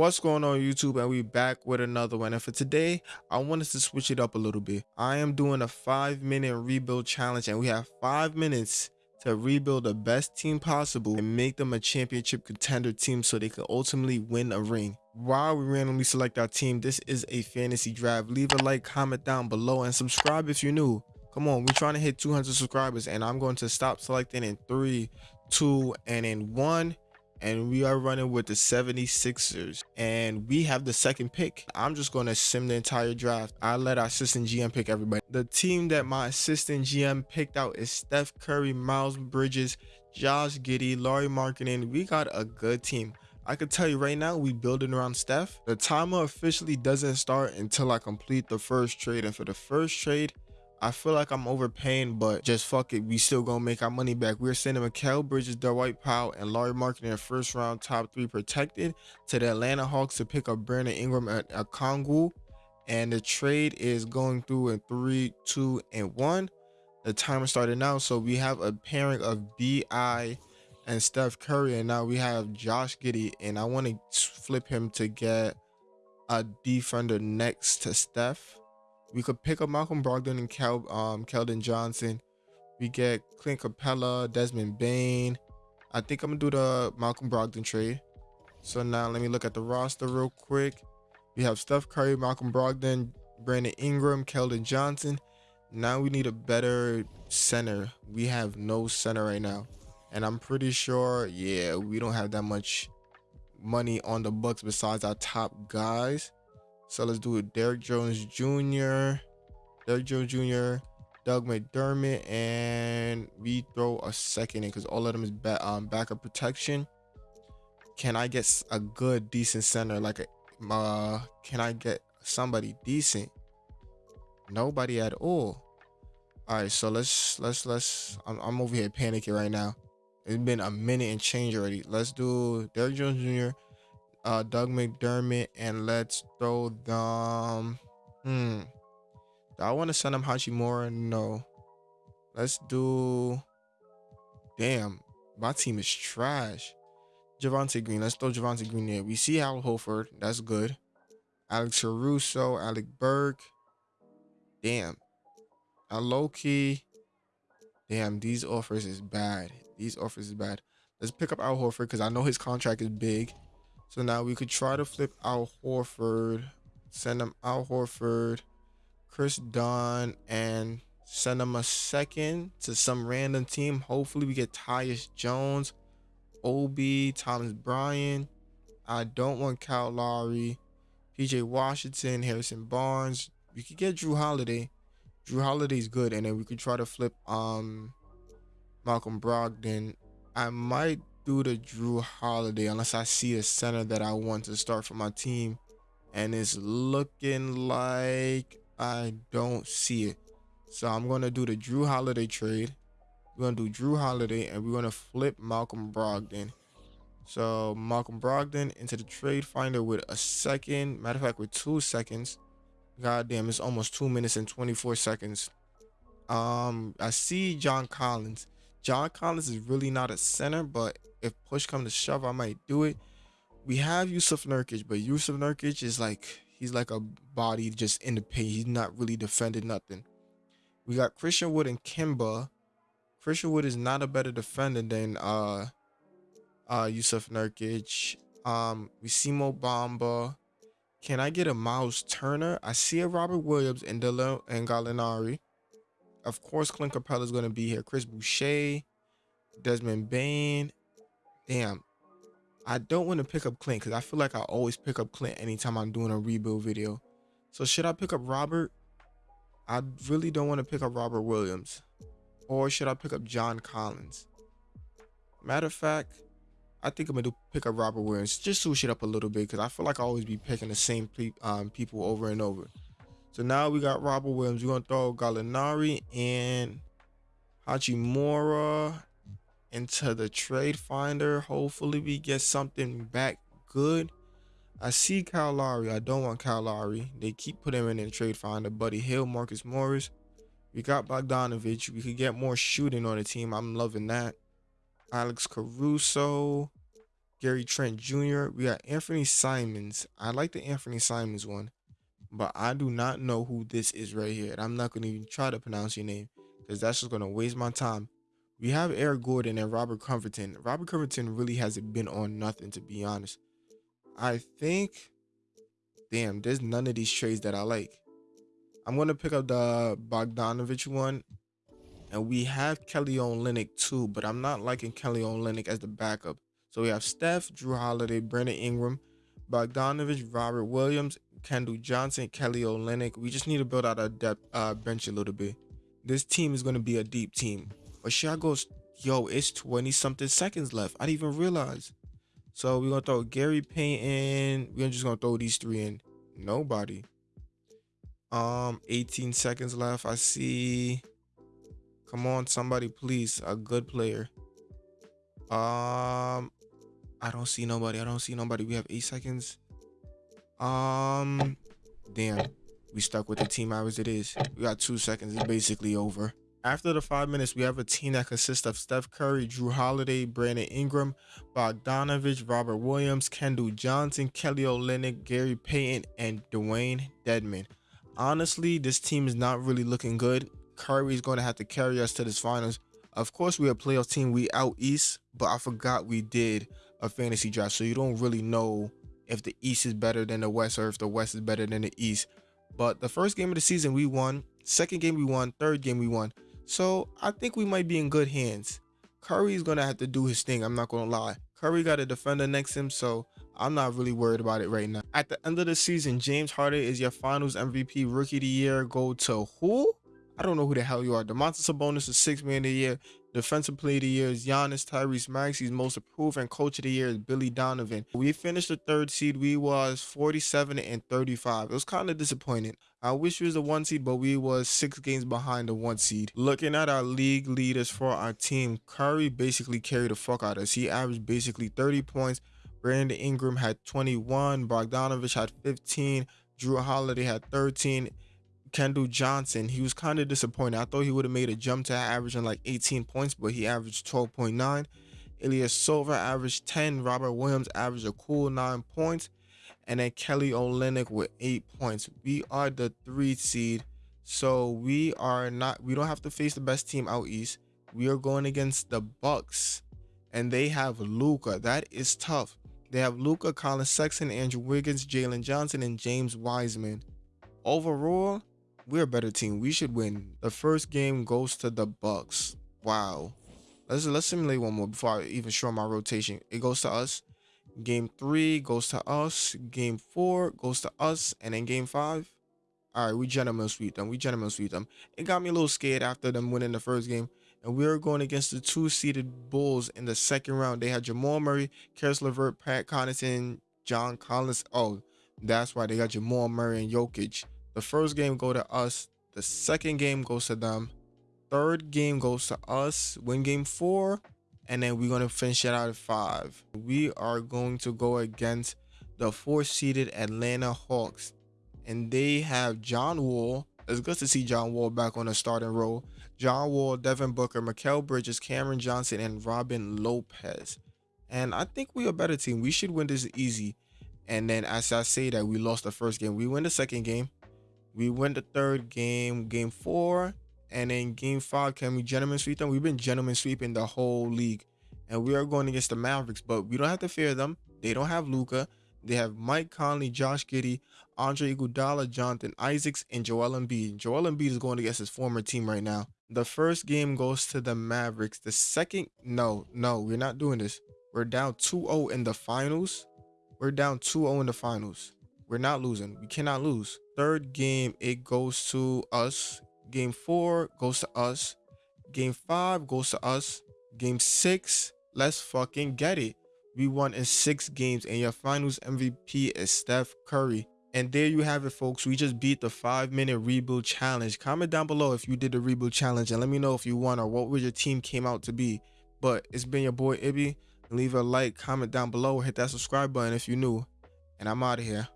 What's going on YouTube and we back with another one and for today I wanted to switch it up a little bit. I am doing a five minute rebuild challenge and we have five minutes to rebuild the best team possible and make them a championship contender team so they can ultimately win a ring. While we randomly select our team, this is a fantasy draft. Leave a like, comment down below and subscribe if you're new. Come on, we're trying to hit 200 subscribers and I'm going to stop selecting in three, two, and in one and we are running with the 76ers and we have the second pick. I'm just going to sim the entire draft. I let our assistant GM pick everybody. The team that my assistant GM picked out is Steph Curry, Miles Bridges, Josh Giddey, Lauri Markkanen. We got a good team. I can tell you right now, we building around Steph. The timer officially doesn't start until I complete the first trade. And for the first trade, I feel like I'm overpaying, but just fuck it. We still gonna make our money back. We're sending Mikal Bridges, Dwight Powell, and Lauri Markkanen first round top three protected to the Atlanta Hawks to pick up Brandon Ingram at Okongwu. And the trade is going through in three, two, and one. The timer started now. So we have a pairing of BI and Steph Curry. And now we have Josh Giddey. And I want to flip him to get a defender next to Steph. We could pick up Malcolm Brogdon and Kel, um, Keldon Johnson. We get Clint Capela, Desmond Bane. I think I'm gonna do the Malcolm Brogdon trade. So now let me look at the roster real quick. We have Steph Curry, Malcolm Brogdon, Brandon Ingram, Keldon Johnson. Now we need a better center. We have no center right now. And I'm pretty sure, yeah, we don't have that much money on the books besides our top guys. So let's do it. Derek Jones Jr., Derek Jones Jr., Doug McDermott, and we throw a second in because all of them is back um, backup protection. Can I get a good, decent center? Like, a, uh, can I get somebody decent? Nobody at all. All right, so let's let's let's. I'm, I'm over here panicking right now. It's been a minute and change already. Let's do Derek Jones Jr uh, Doug McDermott, and let's throw them. Hmm. Do I want to send them Hachimura? No. Let's do. Damn, my team is trash. Javonte Green. Let's throw Javonte Green there. We see Al Horford. That's good. Alex Caruso, Alec Burks. Damn. A low key. Damn, these offers is bad. These offers is bad. Let's pick up Al Horford because I know his contract is big. So now we could try to flip Al Horford, send him Al Horford, Kris Dunn, and send him a second to some random team. Hopefully we get Tyus Jones, Obi, Thomas Bryant. I don't want Kyle Lowry, PJ Washington, Harrison Barnes. We could get Jrue Holiday. Jrue Holiday's good, and then we could try to flip um Malcolm Brogdon. I might do the Jrue Holiday unless I see a center that I want to start for my team. And it's looking like I don't see it. So I'm going to do the Jrue Holiday trade. We're going to do Jrue Holiday and we're going to flip Malcolm Brogdon. So Malcolm Brogdon into the trade finder with a second. Matter of fact, with two seconds. God damn, it's almost two minutes and 24 seconds. Um, I see John Collins. John Collins is really not a center, but if push come to shove, I might do it. We have Jusuf Nurkic, but Jusuf Nurkic is like he's like a body just in the paint. He's not really defending nothing. We got Christian Wood and Kimba. Christian Wood is not a better defender than uh uh Jusuf Nurkic. Um, we see Mo Bamba. Can I get a Miles Turner? I see a Robert Williams and Delo and Gallinari. Of course, Clint Capela is going to be here. Chris Boucher, Desmond Bane. Damn. I don't want to pick up Clint because I feel like I always pick up Clint anytime I'm doing a rebuild video. So should I pick up Robert? I really don't want to pick up Robert Williams. Or should I pick up John Collins? Matter of fact, I think I'm going to pick up Robert Williams. Just switch it up a little bit because I feel like I always be picking the same pe um, people over and over. So now we got Robert Williams. We're gonna throw Gallinari and Hachimura into the trade finder. Hopefully we get something back good. I see Kyle Lowry. I don't want Kyle Lowry. They keep putting him in the trade finder. Buddy Hield, Marcus Morris. We got Bogdanovich. We could get more shooting on the team. I'm loving that. Alex Caruso. Gary Trent Jr. We got Anthony Simons. I like the Anthony Simons one, but I do not know who this is right here. And I'm not going to even try to pronounce your name because that's just going to waste my time. We have Eric Gordon and Robert Covington. Robert Covington really hasn't been on nothing, to be honest. I think, damn, there's none of these trades that I like. I'm going to pick up the Bogdanovich one. And we have Kelly Olynyk too, but I'm not liking Kelly Olynyk as the backup. So we have Steph, Jrue Holiday, Brandon Ingram, Bogdanovich, Robert Williams, Keldon Johnson, Kelly Olynyk. We just need to build out our depth uh, bench a little bit. This team is going to be a deep team. But Shaq goes, yo, it's 20 something seconds left. I didn't even realize. So we're going to throw Gary Payton. We're just going to throw these three in. Nobody. Um, 18 seconds left. I see. Come on, somebody, please. A good player. Um, I don't see nobody. I don't see nobody. We have eight seconds. Um, damn. We stuck with the team as it is. We got two seconds. It's basically over. After the five minutes, we have a team that consists of Steph Curry, Jrue Holiday, Brandon Ingram, Bogdanovich, Robert Williams, Keldon Johnson, Kelly Olynyk, Gary Payton, and Dewayne Dedmon. Honestly, this team is not really looking good. Curry is going to have to carry us to this finals. Of course, we're a playoff team. We out east, but I forgot we did a fantasy draft. So you don't really know if the east is better than the west or if the west is better than the east. But the first game of the season, we won. Second game, we won. Third game, we won. So I think we might be in good hands. Curry's going to have to do his thing. I'm not to lie. Curry got a defender next to him, so I'm not really worried about it right now. At the end of the season, James Harden is your finals MVP rookie of the year. Go to who? I don't know who the hell you are. Domantas Sabonis is six man of the year. Defensive player of the year is Giannis Tyrese Maxey's most approved and coach of the year is Billy Donovan. We finished the third seed. We was 47 and 35. It was kind of disappointing. I wish we was the one seed, but we was six games behind the one seed. Looking at our league leaders for our team, Curry basically carried the fuck out of us. He averaged basically 30 points. Brandon Ingram had 21. Bogdanovich had 15. Jrue Holiday had 13 Keldon Johnson, he was kind of disappointed. I thought he would have made a jump to averaging like 18 points, but he averaged 12.9. Ilyasova averaged 10. Robert Williams averaged a cool 9 points. And then Kelly Olynyk with 8 points. We are the 3 seed. So we are not we don't have to face the best team out east. We are going against the Bucks. And they have Luka. That is tough. They have Luka, Collin Sexton, Andrew Wiggins, Jalen Johnson, and James Wiseman. Overall, we're a better team. We should win. The first game goes to the Bucks. Wow. Let's let's simulate one more before I even show my rotation. It goes to us. Game three goes to us. Game four goes to us. And then game five. All right, we gentlemen sweep them. We gentlemen sweep them. It got me a little scared after them winning the first game. And we were going against the two-seeded Bulls in the second round. They had Jamal Murray, Caris LeVert, Pat Connaughton, John Collins. Oh, that's why they got Jamal Murray and Jokic. The first game go to us. The second game goes to them. Third game goes to us. Win game four. And then we're going to finish it out at five. We are going to go against the four-seeded Atlanta Hawks. And they have John Wall. It's good to see John Wall back on the starting role. John Wall, Devin Booker, Mikal Bridges, Cameron Johnson, and Robin Lopez. And I think we're a better team. We should win this easy. And then as I say that, we lost the first game. We win the second game. We win the third game, game four, and then game five, can we gentlemen sweep them? We've been gentlemen sweeping the whole league, and we are going against the Mavericks, but we don't have to fear them. They don't have Luka. They have Mike Conley, Josh Giddey, Andre Iguodala, Jonathan Isaacs, and Joel Embiid. Joel Embiid is going against his former team right now. The first game goes to the Mavericks. The second, no, no, we're not doing this. We're down 2-0 in the finals. We're down 2-0 in the finals. We're not losing. We cannot lose. Third game, it goes to us. Game four goes to us. Game five goes to us. Game six, let's fucking get it. We won in six games, and your finals MVP is Steph Curry. And there you have it, folks. We just beat the five minute rebuild challenge. Comment down below if you did the rebuild challenge and let me know if you won or what your team came out to be. But it's been your boy Ibby. Leave a like, comment down below, hit that subscribe button if you're new. And I'm out of here.